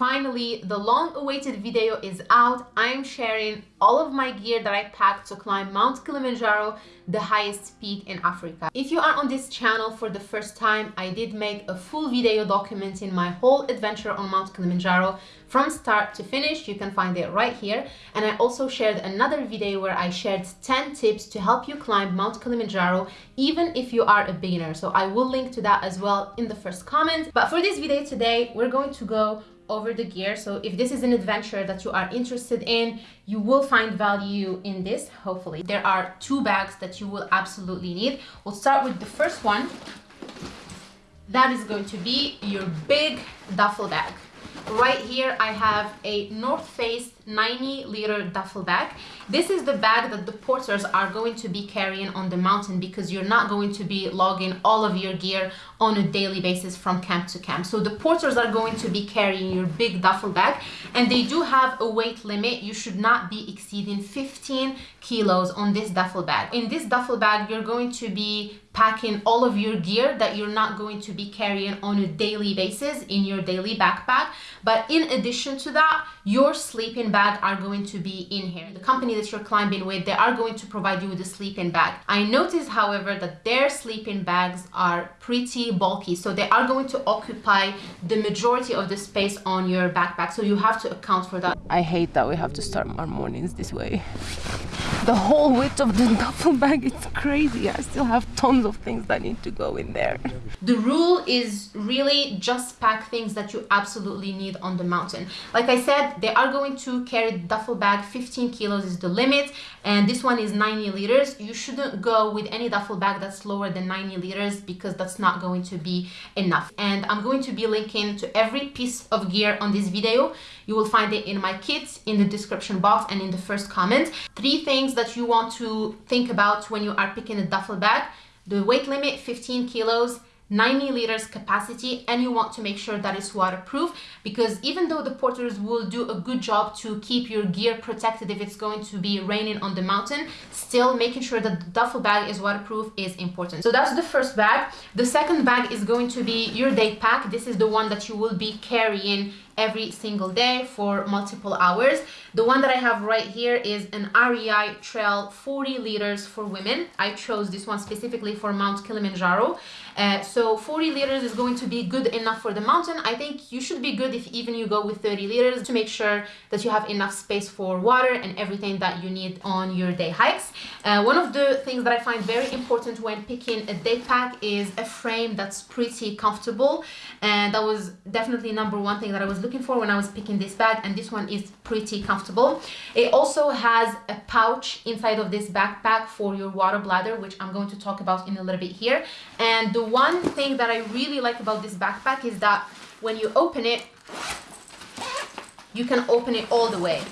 Finally, the long-awaited video is out. I'm sharing all of my gear that I packed to climb Mount Kilimanjaro, the highest peak in Africa. If you are on this channel for the first time, I did make a full video documenting my whole adventure on Mount Kilimanjaro from start to finish. You can find it right here. And I also shared another video where I shared 10 tips to help you climb Mount Kilimanjaro, even if you are a beginner. So I will link to that as well in the first comment. But for this video today, we're going to go over the gear. So if this is an adventure that you are interested in, you will find value in this, hopefully. There are two bags that you will absolutely need. We'll start with the first one. That is going to be your big duffel bag. Right here, I have a North Face 90 liter duffel bag. This is the bag that the porters are going to be carrying on the mountain because you're not going to be logging all of your gear on a daily basis from camp to camp. So the porters are going to be carrying your big duffel bag and they do have a weight limit. You should not be exceeding 15 kilos on this duffel bag. In this duffel bag, you're going to be packing all of your gear that you're not going to be carrying on a daily basis in your daily backpack. But in addition to that, your sleeping bag are going to be in here. The company that you're climbing with, they are going to provide you with a sleeping bag. I noticed, however, that their sleeping bags are pretty bulky. So they are going to occupy the majority of the space on your backpack. So you have to account for that. I hate that we have to start our mornings this way. The whole width of the duffel bag, it's crazy. I still have tons of things that need to go in there. The rule is really just pack things that you absolutely need on the mountain. Like I said, they are going to carry duffel bag, 15 kilos is the limit, and this one is 90 liters. You shouldn't go with any duffel bag that's lower than 90 liters because that's not going to be enough. And I'm going to be linking to every piece of gear on this video. You will find it in my kits, in the description box, and in the first comment. Three things that you want to think about when you are picking a duffel bag. The weight limit, 15 kilos, 90 liters capacity and you want to make sure that it's waterproof because even though the porters will do a good job to keep your gear protected if it's going to be raining on the mountain still making sure that the duffel bag is waterproof is important so that's the first bag the second bag is going to be your day pack this is the one that you will be carrying every single day for multiple hours. The one that I have right here is an REI Trail 40 liters for women. I chose this one specifically for Mount Kilimanjaro. Uh, so 40 liters is going to be good enough for the mountain. I think you should be good if even you go with 30 liters to make sure that you have enough space for water and everything that you need on your day hikes. Uh, one of the things that I find very important when picking a day pack is a frame that's pretty comfortable and that was definitely number one thing that I was looking for when I was picking this bag and this one is pretty comfortable. It also has a pouch inside of this backpack for your water bladder which I'm going to talk about in a little bit here and the one thing that I really like about this backpack is that when you open it you can open it all the way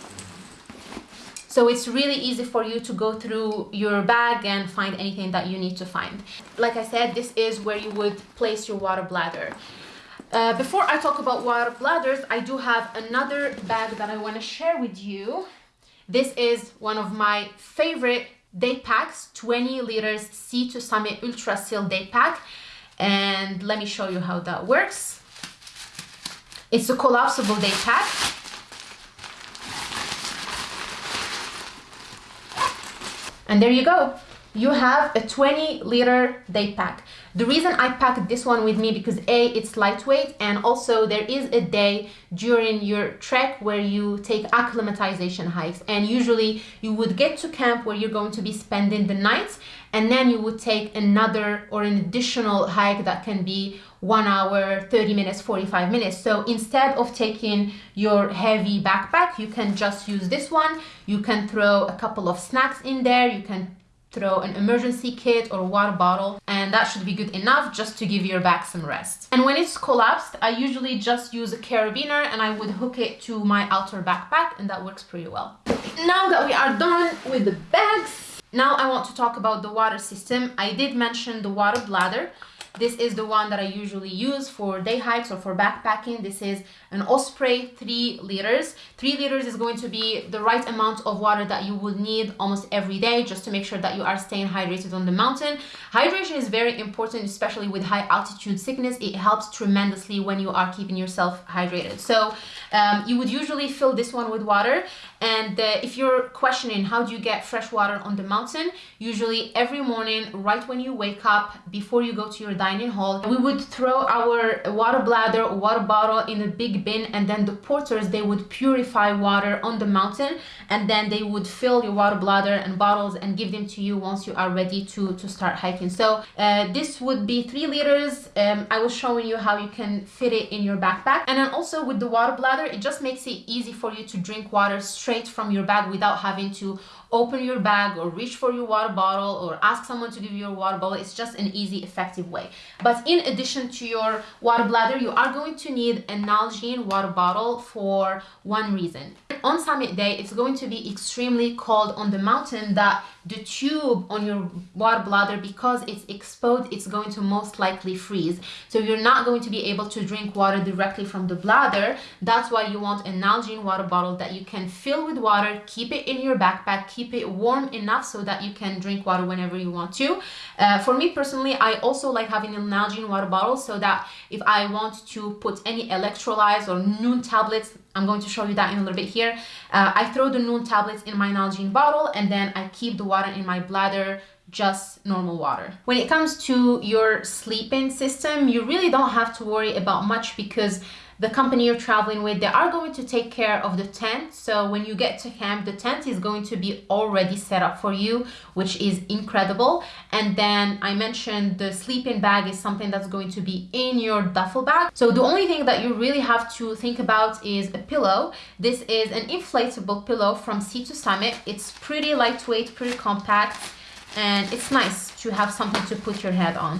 so it's really easy for you to go through your bag and find anything that you need to find. Like I said, this is where you would place your water bladder. Uh, before I talk about water bladders, I do have another bag that I want to share with you. This is one of my favorite day packs, 20 liters Sea to Summit Ultra Seal day pack. And let me show you how that works. It's a collapsible day pack. And there you go you have a 20 liter day pack. The reason I packed this one with me because A, it's lightweight and also there is a day during your trek where you take acclimatization hikes and usually you would get to camp where you're going to be spending the night and then you would take another or an additional hike that can be one hour 30 minutes 45 minutes so instead of taking your heavy backpack you can just use this one you can throw a couple of snacks in there you can throw an emergency kit or water bottle and that should be good enough just to give your back some rest. And when it's collapsed, I usually just use a carabiner and I would hook it to my outer backpack and that works pretty well. Now that we are done with the bags, now I want to talk about the water system. I did mention the water bladder. This is the one that I usually use for day hikes or for backpacking. This is an Osprey 3 liters. 3 liters is going to be the right amount of water that you would need almost every day just to make sure that you are staying hydrated on the mountain. Hydration is very important, especially with high altitude sickness. It helps tremendously when you are keeping yourself hydrated. So um, you would usually fill this one with water and uh, if you're questioning how do you get fresh water on the mountain, usually every morning, right when you wake up, before you go to your dining hall, we would throw our water bladder water bottle in a big bin and then the porters, they would purify water on the mountain and then they would fill your water bladder and bottles and give them to you once you are ready to, to start hiking. So uh, this would be three liters. Um, I was showing you how you can fit it in your backpack. And then also with the water bladder, it just makes it easy for you to drink water straight from your bag without having to open your bag or reach for your water bottle or ask someone to give you your water bottle. It's just an easy, effective way. But in addition to your water bladder, you are going to need a Nalgene water bottle for one reason. On summit day, it's going to be extremely cold on the mountain that the tube on your water bladder, because it's exposed, it's going to most likely freeze. So you're not going to be able to drink water directly from the bladder. That's why you want a Nalgene water bottle that you can fill with water, keep it in your backpack, keep it warm enough so that you can drink water whenever you want to. Uh, for me personally, I also like having a Nalgene water bottle so that if I want to put any electrolytes or Nuun tablets, I'm going to show you that in a little bit here. Uh, I throw the Nuun tablets in my Nalgene bottle and then I keep the water in my bladder just normal water. When it comes to your sleeping system, you really don't have to worry about much because the company you're traveling with, they are going to take care of the tent. So when you get to camp, the tent is going to be already set up for you, which is incredible. And then I mentioned the sleeping bag is something that's going to be in your duffel bag. So the only thing that you really have to think about is a pillow. This is an inflatable pillow from Sea to Summit. It's pretty lightweight, pretty compact, and it's nice to have something to put your head on.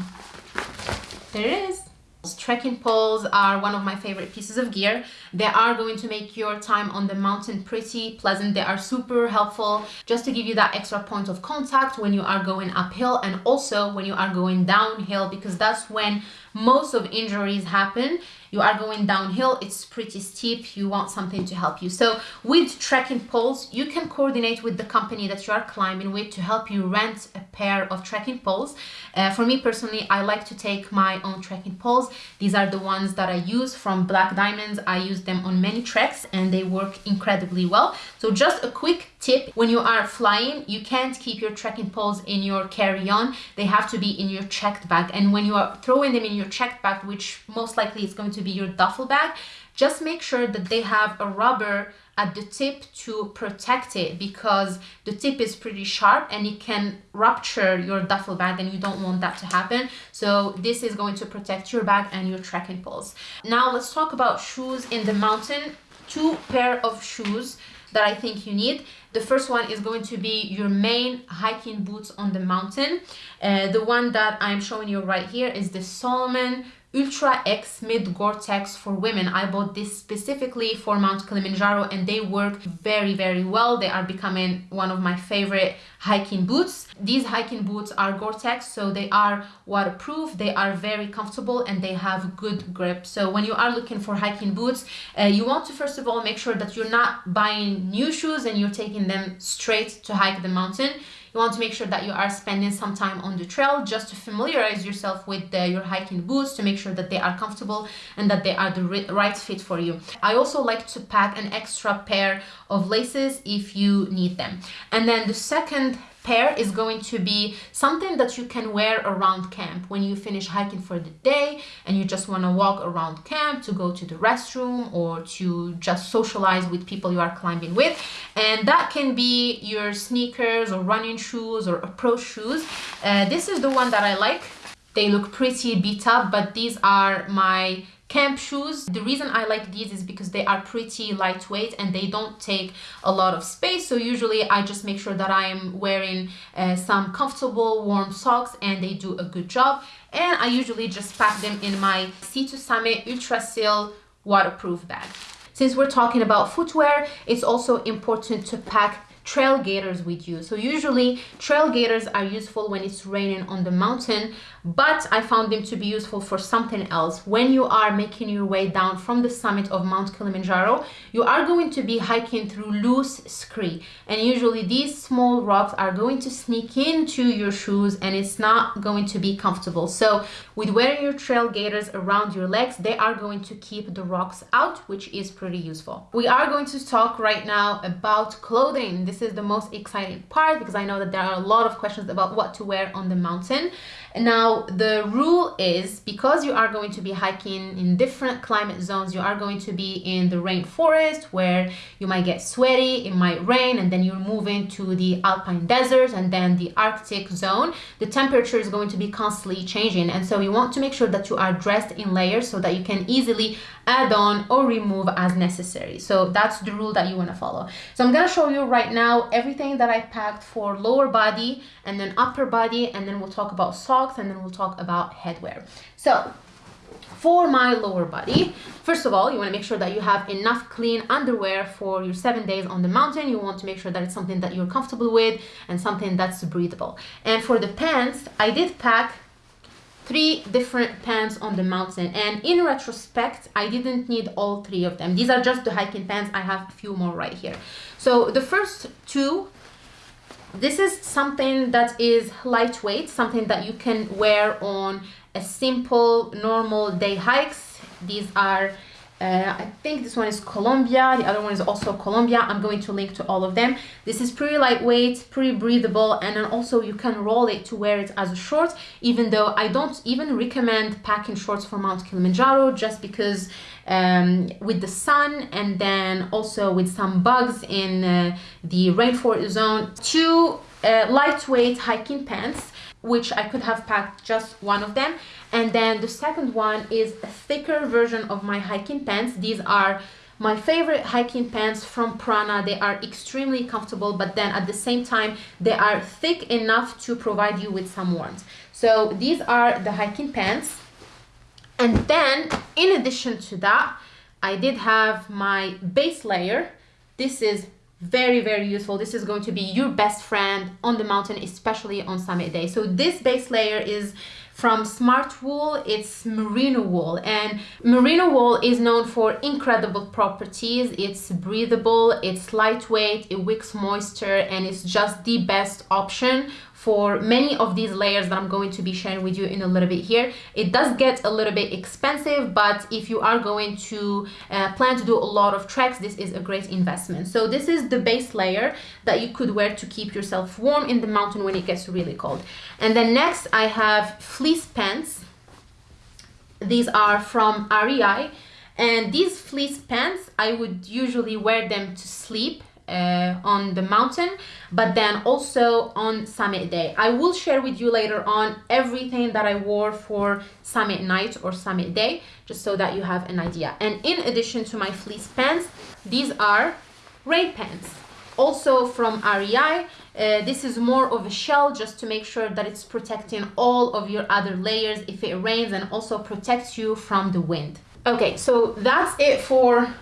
There it is. Trekking poles are one of my favorite pieces of gear. They are going to make your time on the mountain pretty pleasant. They are super helpful just to give you that extra point of contact when you are going uphill and also when you are going downhill because that's when most of injuries happen you are going downhill it's pretty steep you want something to help you. So with trekking poles you can coordinate with the company that you are climbing with to help you rent a pair of trekking poles. Uh, for me personally i like to take my own trekking poles. These are the ones that i use from black diamonds. I use them on many treks and they work incredibly well. So just a quick tip when you are flying you can't keep your trekking poles in your carry-on. They have to be in your checked bag. And when you are throwing them in your checked bag which most likely is going to be your duffel bag just make sure that they have a rubber at the tip to protect it because the tip is pretty sharp and it can rupture your duffel bag and you don't want that to happen so this is going to protect your bag and your trekking poles now let's talk about shoes in the mountain two pair of shoes that I think you need. The first one is going to be your main hiking boots on the mountain. Uh, the one that I'm showing you right here is the Salomon Ultra X Mid Gore-Tex for women. I bought this specifically for Mount Kilimanjaro and they work very, very well. They are becoming one of my favorite hiking boots. These hiking boots are Gore-Tex, so they are waterproof, they are very comfortable and they have good grip. So when you are looking for hiking boots, uh, you want to first of all make sure that you're not buying new shoes and you're taking them straight to hike the mountain you want to make sure that you are spending some time on the trail just to familiarize yourself with the, your hiking boots to make sure that they are comfortable and that they are the right fit for you. I also like to pack an extra pair of laces if you need them. And then the second pair is going to be something that you can wear around camp. When you finish hiking for the day and you just want to walk around camp to go to the restroom or to just socialize with people you are climbing with. And that can be your sneakers or running shoes or approach shoes. Uh, this is the one that I like. They look pretty beat up but these are my camp shoes. The reason i like these is because they are pretty lightweight and they don't take a lot of space. So usually i just make sure that i am wearing uh, some comfortable warm socks and they do a good job. And i usually just pack them in my sea to summit ultra seal waterproof bag. Since we're talking about footwear it's also important to pack trail gaiters with you. So usually trail gaiters are useful when it's raining on the mountain, but I found them to be useful for something else. When you are making your way down from the summit of Mount Kilimanjaro, you are going to be hiking through loose scree. And usually these small rocks are going to sneak into your shoes and it's not going to be comfortable. So with wearing your trail gaiters around your legs, they are going to keep the rocks out, which is pretty useful. We are going to talk right now about clothing. This is the most exciting part because I know that there are a lot of questions about what to wear on the mountain. Now, the rule is because you are going to be hiking in different climate zones, you are going to be in the rainforest where you might get sweaty, it might rain, and then you're moving to the alpine desert and then the Arctic zone. The temperature is going to be constantly changing, and so you want to make sure that you are dressed in layers so that you can easily add on or remove as necessary. So that's the rule that you want to follow. So I'm going to show you right now everything that I packed for lower body and then upper body, and then we'll talk about socks and then we'll talk about headwear. So for my lower body, first of all, you want to make sure that you have enough clean underwear for your seven days on the mountain. You want to make sure that it's something that you're comfortable with and something that's breathable. And for the pants, I did pack three different pants on the mountain. And in retrospect i didn't need all three of them. These are just the hiking pants. I have a few more right here. So the first two this is something that is lightweight, something that you can wear on a simple, normal day hikes. These are, uh, I think this one is Columbia. the other one is also Columbia. I'm going to link to all of them. This is pretty lightweight, pretty breathable, and then also you can roll it to wear it as a short, even though I don't even recommend packing shorts for Mount Kilimanjaro just because um, with the sun and then also with some bugs in uh, the rainforest zone. Two uh, lightweight hiking pants which I could have packed just one of them and then the second one is a thicker version of my hiking pants. These are my favorite hiking pants from Prana. They are extremely comfortable but then at the same time they are thick enough to provide you with some warmth. So these are the hiking pants. And then in addition to that, I did have my base layer. This is very, very useful. This is going to be your best friend on the mountain, especially on summit day. So this base layer is from Smartwool. It's merino wool and merino wool is known for incredible properties. It's breathable, it's lightweight, it wicks moisture and it's just the best option for many of these layers that I'm going to be sharing with you in a little bit here. It does get a little bit expensive, but if you are going to uh, plan to do a lot of treks, this is a great investment. So this is the base layer that you could wear to keep yourself warm in the mountain when it gets really cold. And then next I have fleece pants. These are from REI. And these fleece pants, I would usually wear them to sleep uh, on the mountain but then also on summit day i will share with you later on everything that i wore for summit night or summit day just so that you have an idea and in addition to my fleece pants these are rain pants also from REI. Uh, this is more of a shell just to make sure that it's protecting all of your other layers if it rains and also protects you from the wind. Okay, so that's it for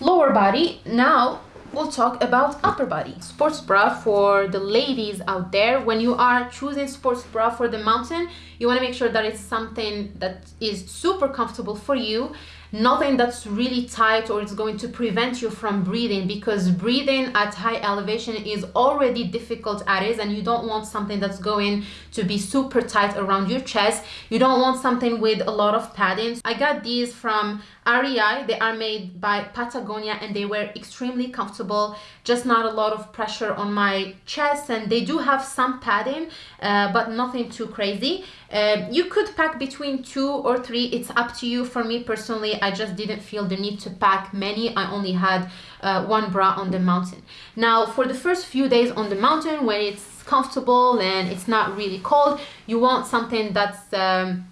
lower body. Now we'll talk about upper body. Sports bra for the ladies out there. When you are choosing sports bra for the mountain, you want to make sure that it's something that is super comfortable for you nothing that's really tight or it's going to prevent you from breathing because breathing at high elevation is already difficult as is and you don't want something that's going to be super tight around your chest. You don't want something with a lot of padding. I got these from REI they are made by Patagonia and they were extremely comfortable. Just not a lot of pressure on my chest and they do have some padding uh, but nothing too crazy. Uh, you could pack between two or three. It's up to you. For me personally I just didn't feel the need to pack many. I only had uh, one bra on the mountain. Now for the first few days on the mountain when it's comfortable and it's not really cold you want something that's um,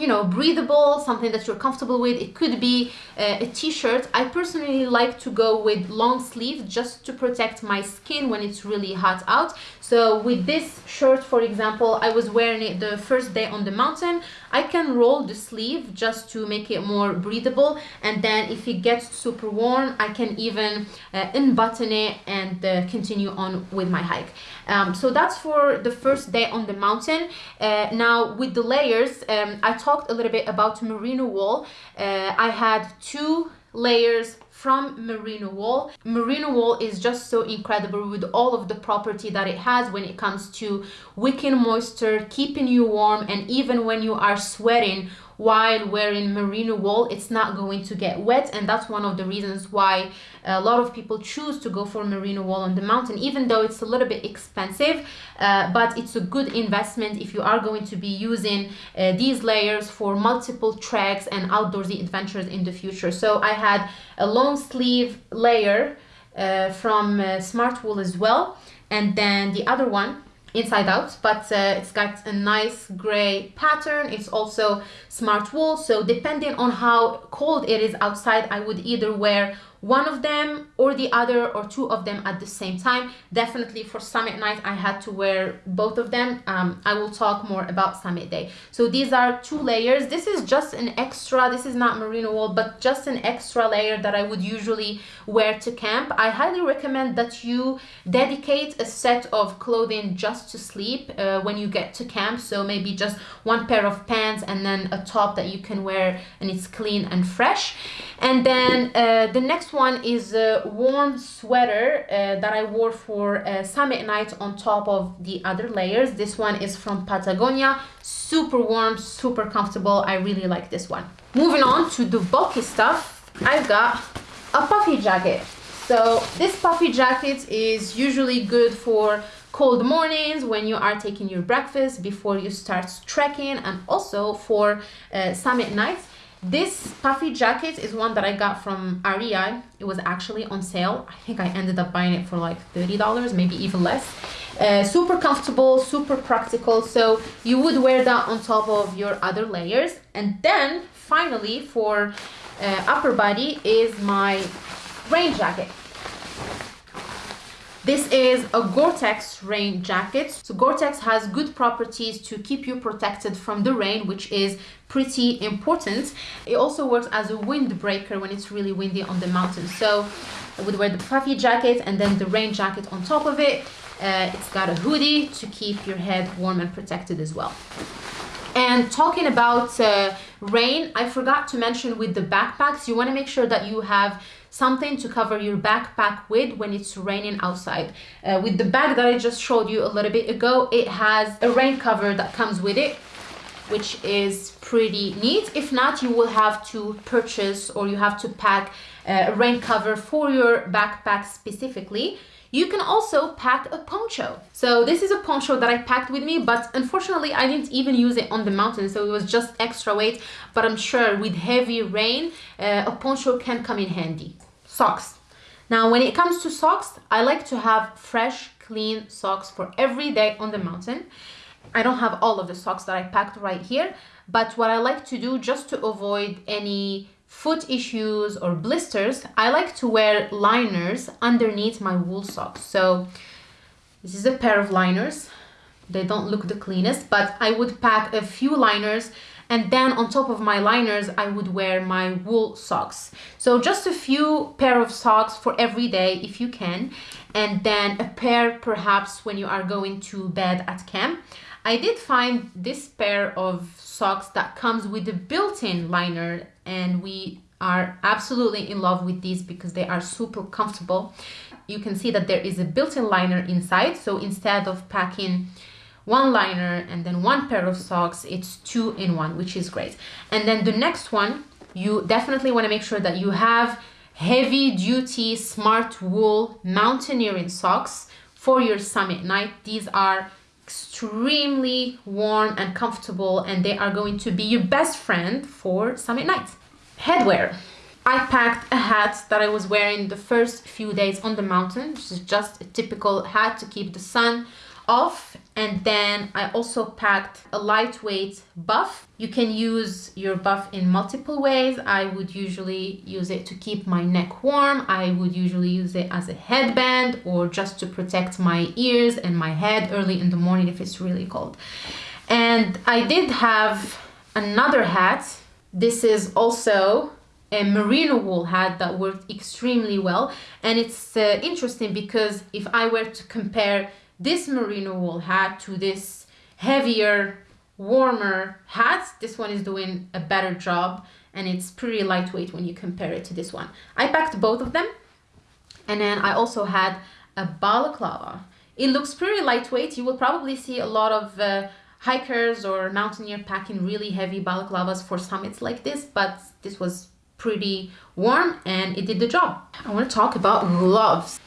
you know breathable something that you're comfortable with. It could be uh, a t-shirt. I personally like to go with long sleeves just to protect my skin when it's really hot out. So with this shirt for example i was wearing it the first day on the mountain I can roll the sleeve just to make it more breathable and then if it gets super warm I can even uh, unbutton it and uh, continue on with my hike. Um, so that's for the first day on the mountain. Uh, now with the layers, um, I talked a little bit about merino wool. Uh, I had two layers from merino wool. Merino wool is just so incredible with all of the property that it has when it comes to wicking moisture, keeping you warm, and even when you are sweating while wearing merino wool it's not going to get wet. And that's one of the reasons why a lot of people choose to go for merino wool on the mountain even though it's a little bit expensive. Uh, but it's a good investment if you are going to be using uh, these layers for multiple treks and outdoorsy adventures in the future. So i had a long sleeve layer uh, from uh, smart wool as well and then the other one inside out but uh, it's got a nice gray pattern. It's also smart wool so depending on how cold it is outside I would either wear one of them or the other or two of them at the same time. Definitely for summit night i had to wear both of them. Um, i will talk more about summit day. So these are two layers. This is just an extra this is not merino wool but just an extra layer that i would usually wear to camp. I highly recommend that you dedicate a set of clothing just to sleep uh, when you get to camp. So maybe just one pair of pants and then a top that you can wear and it's clean and fresh. And then uh, the next one is a warm sweater uh, that I wore for a summit night on top of the other layers. This one is from Patagonia. Super warm, super comfortable. I really like this one. Moving on to the bulky stuff, I've got a puffy jacket. So this puffy jacket is usually good for cold mornings when you are taking your breakfast before you start trekking and also for uh, summit nights this puffy jacket is one that I got from REI. It was actually on sale. I think I ended up buying it for like $30, maybe even less. Uh, super comfortable, super practical. So you would wear that on top of your other layers. And then finally for uh, upper body is my rain jacket. This is a Gore-Tex rain jacket. So Gore-Tex has good properties to keep you protected from the rain, which is pretty important. It also works as a windbreaker when it's really windy on the mountain. So I would wear the puffy jacket and then the rain jacket on top of it. Uh, it's got a hoodie to keep your head warm and protected as well. And talking about uh, rain, I forgot to mention with the backpacks, you want to make sure that you have something to cover your backpack with when it's raining outside. Uh, with the bag that I just showed you a little bit ago, it has a rain cover that comes with it which is pretty neat. If not, you will have to purchase or you have to pack uh, a rain cover for your backpack specifically. You can also pack a poncho. So this is a poncho that I packed with me, but unfortunately I didn't even use it on the mountain, so it was just extra weight. But I'm sure with heavy rain, uh, a poncho can come in handy. Socks. Now, when it comes to socks, I like to have fresh, clean socks for every day on the mountain. I don't have all of the socks that I packed right here, but what I like to do just to avoid any foot issues or blisters, I like to wear liners underneath my wool socks. So this is a pair of liners. They don't look the cleanest, but I would pack a few liners and then on top of my liners I would wear my wool socks so just a few pair of socks for every day if you can and then a pair perhaps when you are going to bed at camp I did find this pair of socks that comes with a built-in liner and we are absolutely in love with these because they are super comfortable. You can see that there is a built-in liner inside. So instead of packing one liner and then one pair of socks, it's two in one, which is great. And then the next one, you definitely want to make sure that you have heavy duty smart wool mountaineering socks for your summit night. These are extremely warm and comfortable and they are going to be your best friend for summit nights. Headwear. I packed a hat that I was wearing the first few days on the mountain, which is just a typical hat to keep the sun off and then I also packed a lightweight buff. You can use your buff in multiple ways. I would usually use it to keep my neck warm. I would usually use it as a headband or just to protect my ears and my head early in the morning if it's really cold. And I did have another hat. This is also a merino wool hat that worked extremely well. And it's uh, interesting because if I were to compare this merino wool hat to this heavier, warmer hat, this one is doing a better job and it's pretty lightweight when you compare it to this one. I packed both of them and then I also had a balaclava. It looks pretty lightweight. You will probably see a lot of uh, hikers or mountaineer packing really heavy balaclavas for summits like this, but this was pretty warm and it did the job. I want to talk about gloves.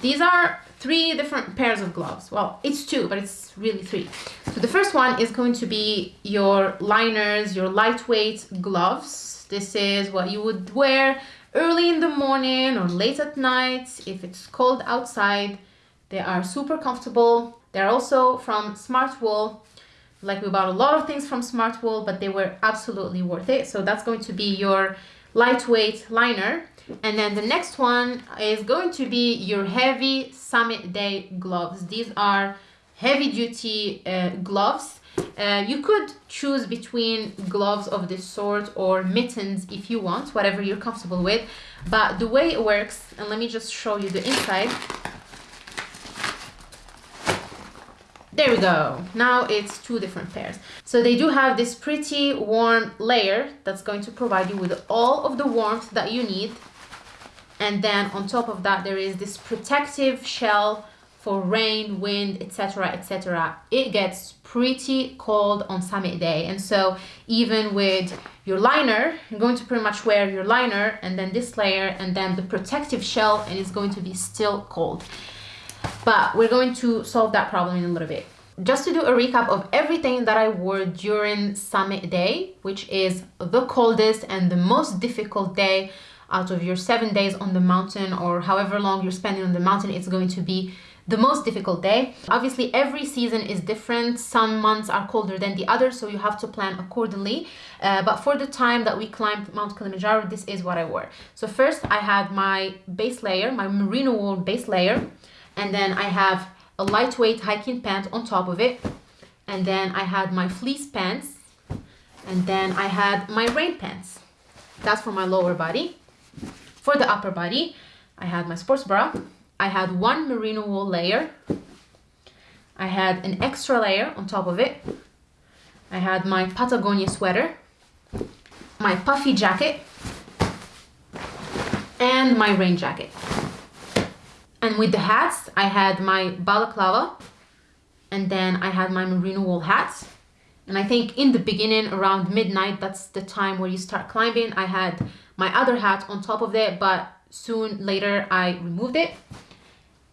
These are three different pairs of gloves. Well, it's two, but it's really three. So the first one is going to be your liners, your lightweight gloves. This is what you would wear early in the morning or late at night if it's cold outside. They are super comfortable. They're also from Smartwool. Like we bought a lot of things from Smartwool, but they were absolutely worth it. So that's going to be your lightweight liner. And then the next one is going to be your heavy summit day gloves. These are heavy duty uh, gloves. Uh, you could choose between gloves of this sort or mittens if you want, whatever you're comfortable with. But the way it works, and let me just show you the inside. There we go. Now it's two different pairs. So they do have this pretty warm layer that's going to provide you with all of the warmth that you need. And then on top of that, there is this protective shell for rain, wind, etc, etc. It gets pretty cold on summit day. And so even with your liner, you're going to pretty much wear your liner and then this layer and then the protective shell and it's going to be still cold but we're going to solve that problem in a little bit. Just to do a recap of everything that I wore during summit day, which is the coldest and the most difficult day out of your seven days on the mountain or however long you're spending on the mountain, it's going to be the most difficult day. Obviously, every season is different. Some months are colder than the others, so you have to plan accordingly. Uh, but for the time that we climbed Mount Kilimanjaro, this is what I wore. So first I had my base layer, my merino wool base layer and then I have a lightweight hiking pant on top of it and then I had my fleece pants and then I had my rain pants that's for my lower body for the upper body I had my sports bra I had one merino wool layer I had an extra layer on top of it I had my Patagonia sweater my puffy jacket and my rain jacket and with the hats, I had my balaclava and then I had my merino wool hats. And I think in the beginning, around midnight, that's the time where you start climbing. I had my other hat on top of it, but soon later I removed it.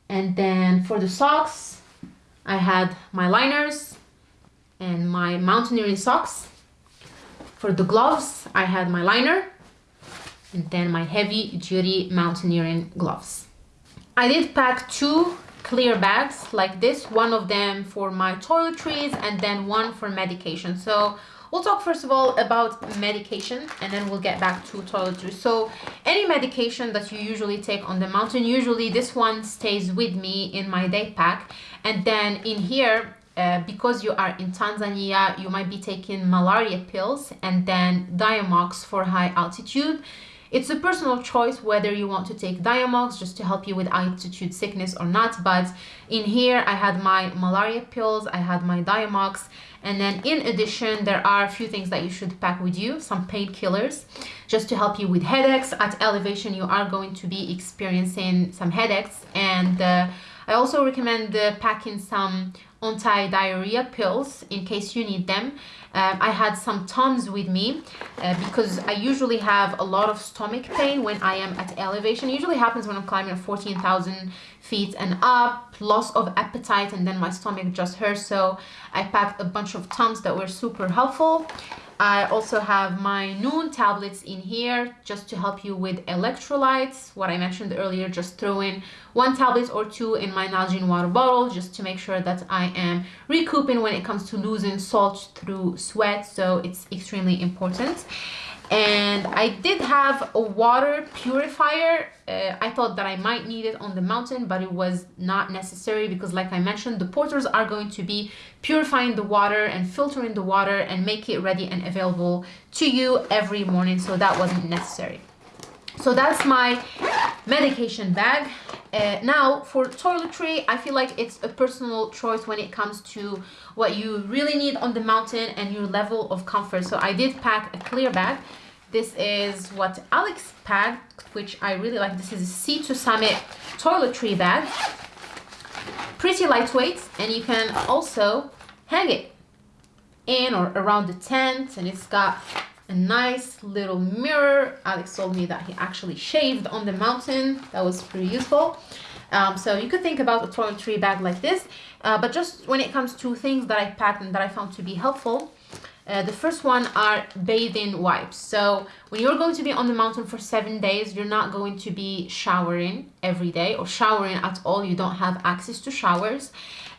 And then for the socks, I had my liners and my mountaineering socks. For the gloves, I had my liner and then my heavy duty mountaineering gloves. I did pack two clear bags like this, one of them for my toiletries and then one for medication. So we'll talk first of all about medication and then we'll get back to toiletries. So any medication that you usually take on the mountain, usually this one stays with me in my day pack. And then in here, uh, because you are in Tanzania, you might be taking malaria pills and then Diamox for high altitude. It's a personal choice whether you want to take Diamox just to help you with altitude sickness or not, but in here I had my malaria pills, I had my Diamox, and then in addition, there are a few things that you should pack with you, some painkillers, just to help you with headaches. At elevation, you are going to be experiencing some headaches, and uh, I also recommend uh, packing some anti-diarrhea pills in case you need them. Um, I had some Tums with me uh, because I usually have a lot of stomach pain when I am at elevation. It usually happens when I'm climbing 14,000 feet and up, loss of appetite, and then my stomach just hurts. So I packed a bunch of Tums that were super helpful. I also have my Nuun tablets in here just to help you with electrolytes. What I mentioned earlier, just throw in one tablet or two in my Nalgene water bottle just to make sure that I am recouping when it comes to losing salt through sweat. So it's extremely important. And I did have a water purifier. Uh, I thought that I might need it on the mountain, but it was not necessary because like I mentioned, the porters are going to be purifying the water and filtering the water and make it ready and available to you every morning. So that wasn't necessary. So that's my medication bag. Uh, now for toiletry, I feel like it's a personal choice when it comes to what you really need on the mountain and your level of comfort. So I did pack a clear bag this is what Alex packed, which I really like. This is a Sea to Summit toiletry bag. Pretty lightweight, and you can also hang it in or around the tent, and it's got a nice little mirror. Alex told me that he actually shaved on the mountain. That was pretty useful. Um, so you could think about a toiletry bag like this, uh, but just when it comes to things that I packed and that I found to be helpful, uh, the first one are bathing wipes. So when you're going to be on the mountain for seven days, you're not going to be showering every day or showering at all. You don't have access to showers.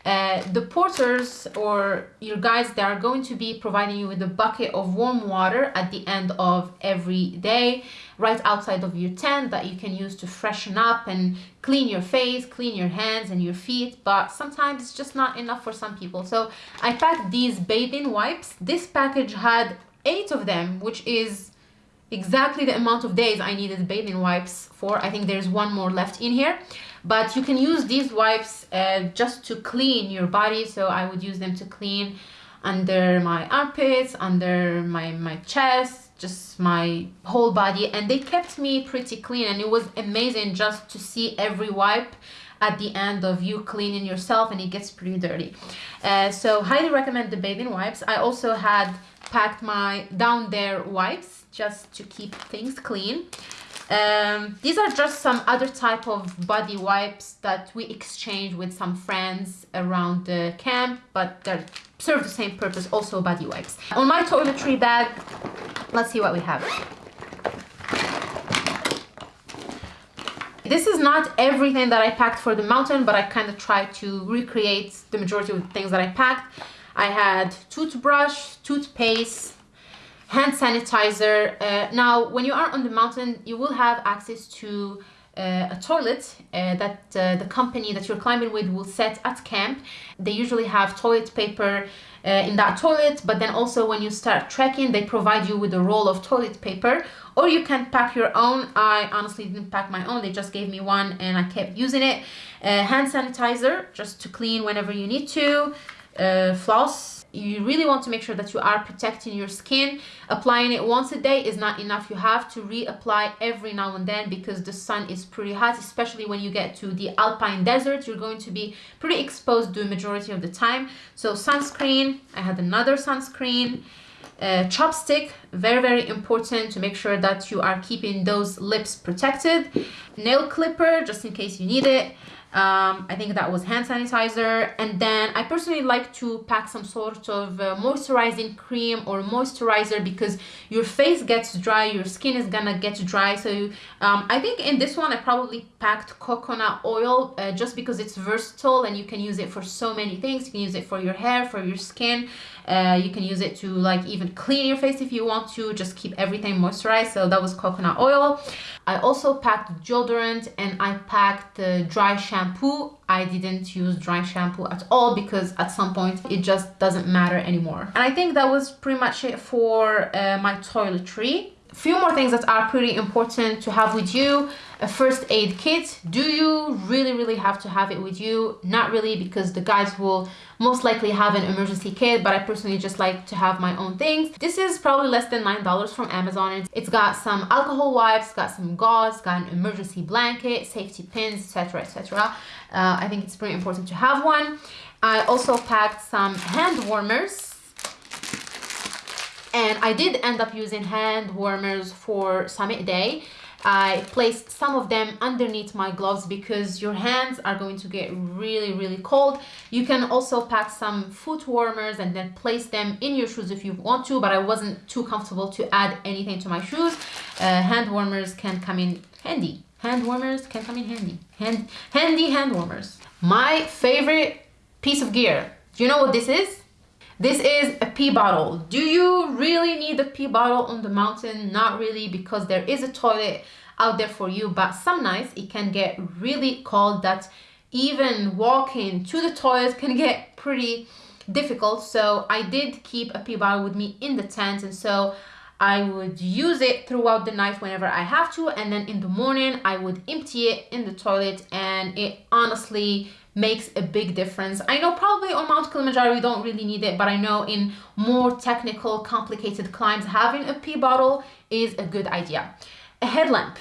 Uh, the porters or your guides they are going to be providing you with a bucket of warm water at the end of every day right outside of your tent that you can use to freshen up and clean your face clean your hands and your feet but sometimes it's just not enough for some people. So i packed these bathing wipes. This package had eight of them which is exactly the amount of days i needed bathing wipes for. I think there's one more left in here but you can use these wipes uh, just to clean your body. So I would use them to clean under my armpits under my my chest just my whole body. And they kept me pretty clean. And it was amazing just to see every wipe at the end of you cleaning yourself and it gets pretty dirty. Uh, so highly recommend the bathing wipes. I also had packed my down there wipes just to keep things clean um, these are just some other type of body wipes that we exchange with some friends around the camp, but they serve the same purpose, also body wipes. On my toiletry bag, let's see what we have. This is not everything that I packed for the mountain, but I kind of tried to recreate the majority of the things that I packed. I had toothbrush, toothpaste, hand sanitizer. Uh, now, when you are on the mountain, you will have access to uh, a toilet uh, that uh, the company that you're climbing with will set at camp. They usually have toilet paper uh, in that toilet, but then also when you start trekking, they provide you with a roll of toilet paper, or you can pack your own. I honestly didn't pack my own, they just gave me one and I kept using it. Uh, hand sanitizer, just to clean whenever you need to. Floss you really want to make sure that you are protecting your skin. Applying it once a day is not enough. You have to reapply every now and then because the sun is pretty hot especially when you get to the alpine desert. You're going to be pretty exposed the majority of the time. So sunscreen i had another sunscreen uh, ChapStick very very important to make sure that you are keeping those lips protected. Nail clipper just in case you need it um, I think that was hand sanitizer. And then I personally like to pack some sort of uh, moisturizing cream or moisturizer because your face gets dry, your skin is gonna get dry. So um, I think in this one I probably packed coconut oil uh, just because it's versatile and you can use it for so many things. You can use it for your hair, for your skin. Uh, you can use it to like even clean your face if you want to, just keep everything moisturized. So that was coconut oil. I also packed deodorant and I packed uh, dry shampoo. I didn't use dry shampoo at all because at some point it just doesn't matter anymore. And I think that was pretty much it for uh, my toiletry few more things that are pretty important to have with you. A first aid kit. Do you really really have to have it with you? Not really because the guys will most likely have an emergency kit but i personally just like to have my own things. This is probably less than nine dollars from amazon. It's got some alcohol wipes got some gauze got an emergency blanket safety pins etc etc uh, i think it's pretty important to have one. I also packed some hand warmers and I did end up using hand warmers for summit day. I placed some of them underneath my gloves because your hands are going to get really really cold. You can also pack some foot warmers and then place them in your shoes if you want to but I wasn't too comfortable to add anything to my shoes. Uh, hand warmers can come in handy. Hand warmers can come in handy. Hand handy hand warmers. My favorite piece of gear. Do you know what this is This is a pee bottle. Do you really need a pee bottle on the mountain? Not really because there is a toilet out there for you, but some nights it can get really cold that even walking to the toilet can get pretty difficult. So I did keep a pee bottle with me in the tent and so I would use it throughout the night whenever I have to and then in the morning I would empty it in the toilet and it honestly makes a big difference. I know probably on Mount Kilimanjaro you don't really need it, but I know in more technical, complicated climbs, having a pee bottle is a good idea. A headlamp.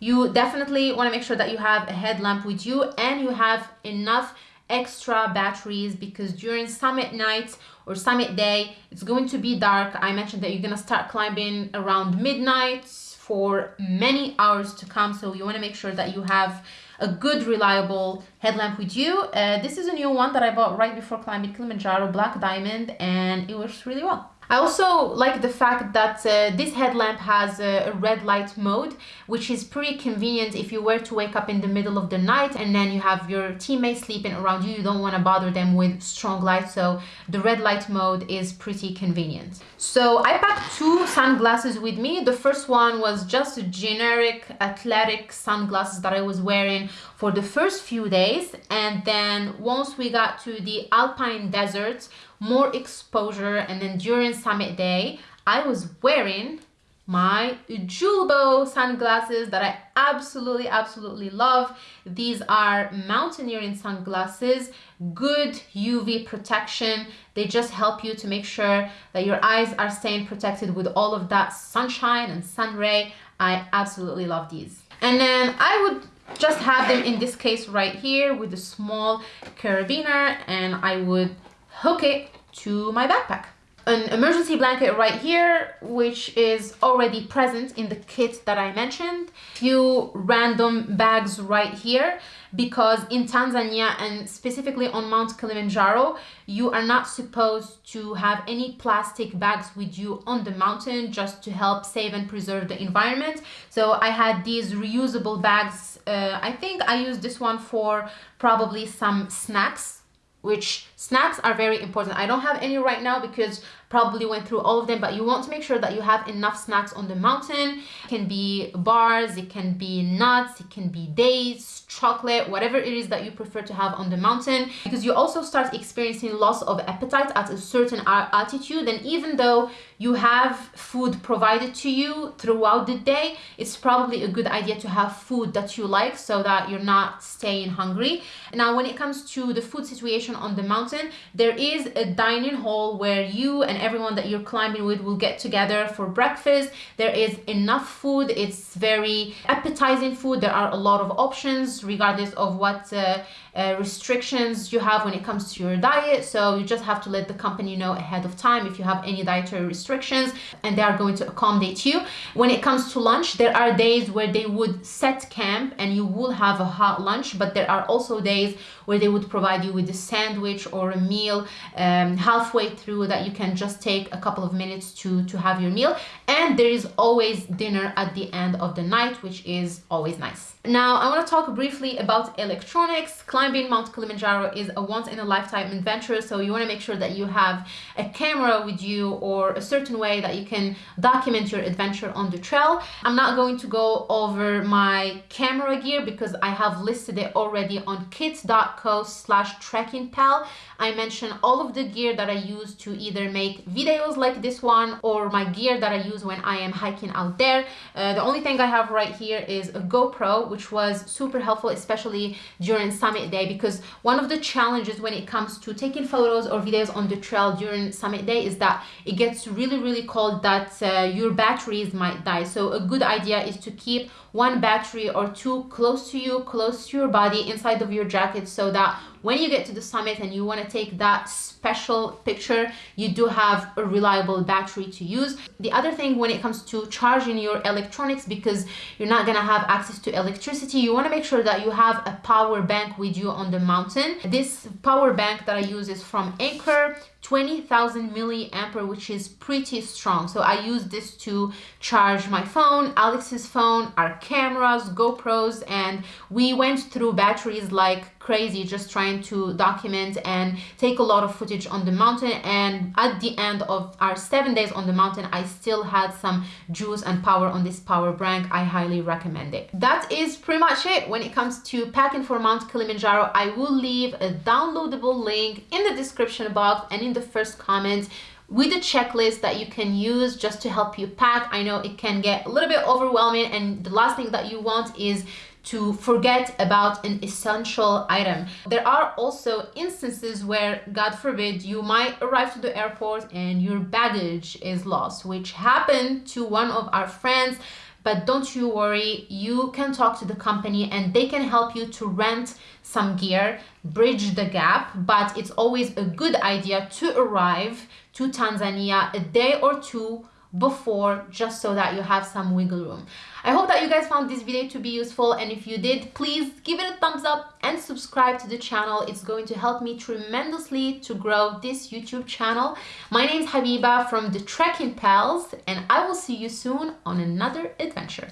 You definitely want to make sure that you have a headlamp with you and you have enough extra batteries because during summit night or summit day, it's going to be dark. I mentioned that you're going to start climbing around midnight for many hours to come. So you want to make sure that you have a good reliable headlamp with you. Uh, this is a new one that I bought right before climbing Kilimanjaro, Black Diamond, and it works really well. I also like the fact that uh, this headlamp has a, a, red light mode, which is pretty convenient if you were to wake up in the middle of the night and then you have your teammates sleeping around you. You don't want to bother them with strong light, so the red light mode is pretty convenient. So I packed two sunglasses with me. The first one was just a generic athletic sunglasses that I was wearing for the first few days. And then once we got to the Alpine Desert, more exposure and then during summit day I was wearing my Julbo sunglasses that I absolutely absolutely love. These are mountaineering sunglasses good UV protection. They just help you to make sure that your eyes are staying protected with all of that sunshine and sun ray. I absolutely love these. And then I would just have them in this case right here with a small carabiner and I would hook it to my backpack. An emergency blanket right here, which is already present in the kit that I mentioned. Few random bags right here because in Tanzania and specifically on Mount Kilimanjaro, you are not supposed to have any plastic bags with you on the mountain just to help save and preserve the environment. So I had these reusable bags. Uh, I think I used this one for probably some snacks which snacks are very important. I don't have any right now because probably went through all of them, but you want to make sure that you have enough snacks on the mountain. It can be bars, it can be nuts, it can be dates, chocolate, whatever it is that you prefer to have on the mountain. Because you also start experiencing loss of appetite at a certain altitude. And even though you have food provided to you throughout the day, it's probably a good idea to have food that you like so that you're not staying hungry. Now, when it comes to the food situation on the mountain, there is a dining hall where you and everyone that you're climbing with will get together for breakfast. There is enough food. It's very appetizing food. There are a lot of options regardless of what uh, uh, restrictions you have when it comes to your diet. So you just have to let the company know ahead of time if you have any dietary restrictions and they are going to accommodate you. When it comes to lunch, there are days where they would set camp and you will have a hot lunch, but there are also days where they would provide you with a sandwich or a meal um, halfway through that you can just take a couple of minutes to, to have your meal. And there is always dinner at the end of the night, which is always nice. Now, I want to talk briefly about electronics. Climbing Mount Kilimanjaro is a once in a lifetime adventure, so you want to make sure that you have a camera with you or a certain way that you can document your adventure on the trail. I'm not going to go over my camera gear because I have listed it already on kit.co slash trekkingpal. I mention all of the gear that I use to either make videos like this one or my gear that I use when I am hiking out there. Uh, the only thing I have right here is a GoPro, which was super helpful, especially during summit day, because one of the challenges when it comes to taking photos or videos on the trail during summit day is that it gets really, really cold that uh, your batteries might die. So a good idea is to keep one battery or two close to you, close to your body, inside of your jacket so that when you get to the summit and you want to take that special picture, you do have a reliable battery to use. The other thing when it comes to charging your electronics, because you're not going to have access to electricity, you want to make sure that you have a power bank with you on the mountain. This power bank that I use is from Anker 20,000 milliampere, which is pretty strong. So I use this to charge my phone, Alex's phone, our cameras, GoPros, and we went through batteries like crazy just trying to document and take a lot of footage on the mountain. And at the end of our seven days on the mountain I still had some juice and power on this power bank. I highly recommend it. That is pretty much it when it comes to packing for Mount Kilimanjaro. I will leave a downloadable link in the description box and in the first comment with a checklist that you can use just to help you pack. I know it can get a little bit overwhelming and the last thing that you want is to forget about an essential item. There are also instances where, God forbid, you might arrive to the airport and your baggage is lost, which happened to one of our friends. But don't you worry, you can talk to the company and they can help you to rent some gear, bridge the gap. But it's always a good idea to arrive to Tanzania a day or two before just so that you have some wiggle room. I hope that you guys found this video to be useful and if you did, please give it a thumbs up and subscribe to the channel. It's going to help me tremendously to grow this YouTube channel. My name is Habiba from the Trekking Pals and I will see you soon on another adventure.